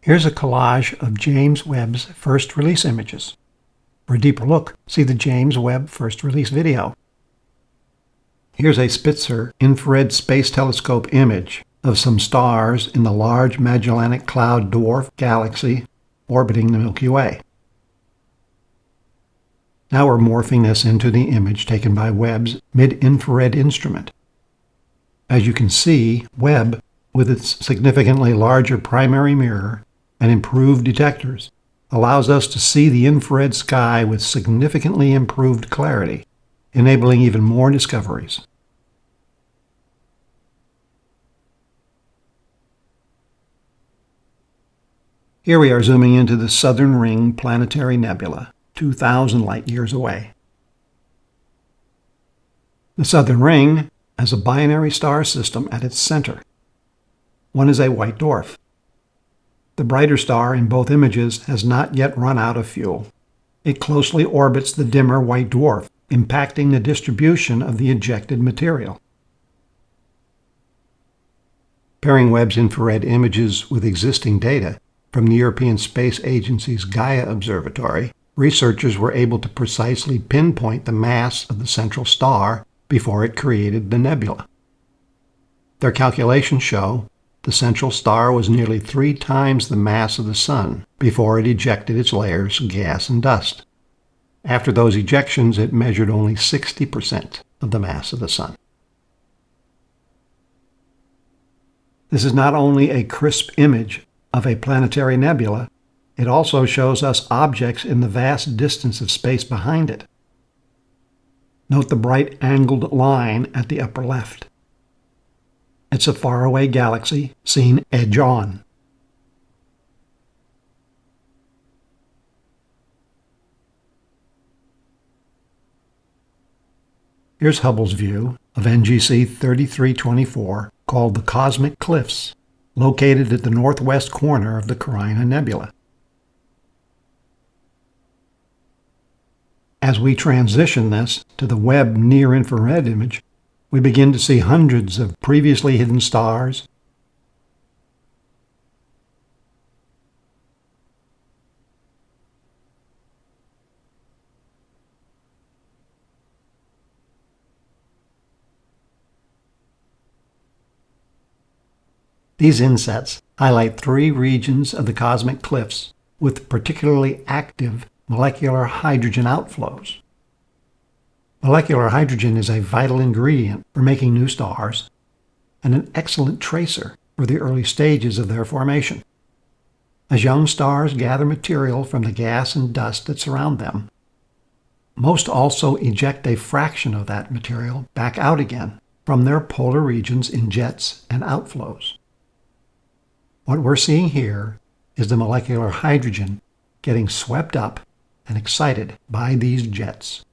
Here's a collage of James Webb's first release images. For a deeper look, see the James Webb first release video. Here's a Spitzer infrared space telescope image of some stars in the Large Magellanic Cloud dwarf galaxy orbiting the Milky Way. Now we're morphing this into the image taken by Webb's mid-infrared instrument. As you can see, Webb, with its significantly larger primary mirror and improved detectors, allows us to see the infrared sky with significantly improved clarity, enabling even more discoveries. Here we are zooming into the Southern Ring Planetary Nebula, 2,000 light-years away. The Southern Ring has a binary star system at its center. One is a white dwarf. The brighter star in both images has not yet run out of fuel. It closely orbits the dimmer white dwarf, impacting the distribution of the ejected material. Pairing Webb's infrared images with existing data, from the European Space Agency's Gaia Observatory, researchers were able to precisely pinpoint the mass of the central star before it created the nebula. Their calculations show the central star was nearly three times the mass of the Sun before it ejected its layers of gas and dust. After those ejections, it measured only 60% of the mass of the Sun. This is not only a crisp image of a planetary nebula, it also shows us objects in the vast distance of space behind it. Note the bright angled line at the upper left. It's a faraway galaxy seen edge on. Here's Hubble's view of NGC 3324 called the Cosmic Cliffs located at the northwest corner of the Carina Nebula. As we transition this to the Webb near-infrared image, we begin to see hundreds of previously hidden stars, These insets highlight three regions of the cosmic cliffs with particularly active molecular hydrogen outflows. Molecular hydrogen is a vital ingredient for making new stars and an excellent tracer for the early stages of their formation. As young stars gather material from the gas and dust that surround them, most also eject a fraction of that material back out again from their polar regions in jets and outflows. What we're seeing here is the molecular hydrogen getting swept up and excited by these jets.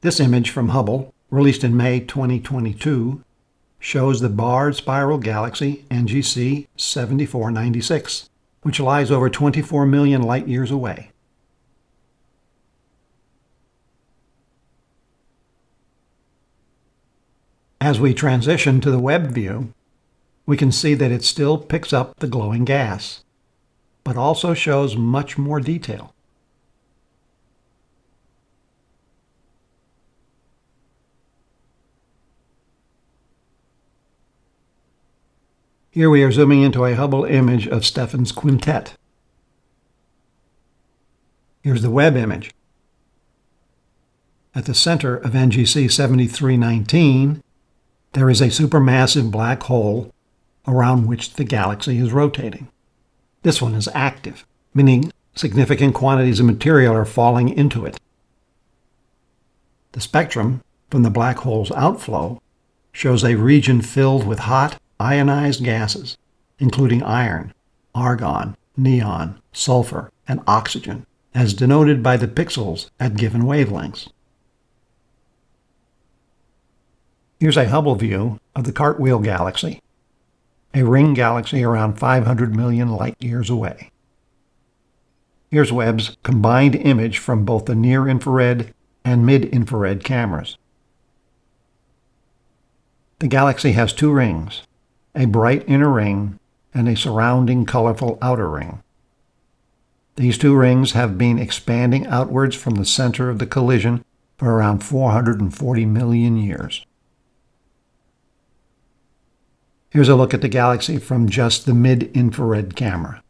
This image from Hubble, released in May 2022, shows the barred spiral galaxy NGC 7496, which lies over 24 million light-years away. As we transition to the Webb view, we can see that it still picks up the glowing gas, but also shows much more detail. Here we are zooming into a Hubble image of Stephan's quintet. Here's the Webb image. At the center of NGC 7319 there is a supermassive black hole around which the galaxy is rotating. This one is active, meaning significant quantities of material are falling into it. The spectrum from the black hole's outflow shows a region filled with hot, ionized gases, including iron, argon, neon, sulfur, and oxygen, as denoted by the pixels at given wavelengths. Here's a Hubble view of the Cartwheel Galaxy, a ring galaxy around 500 million light-years away. Here's Webb's combined image from both the near-infrared and mid-infrared cameras. The galaxy has two rings, a bright inner ring and a surrounding colorful outer ring. These two rings have been expanding outwards from the center of the collision for around 440 million years. Here's a look at the galaxy from just the mid-infrared camera.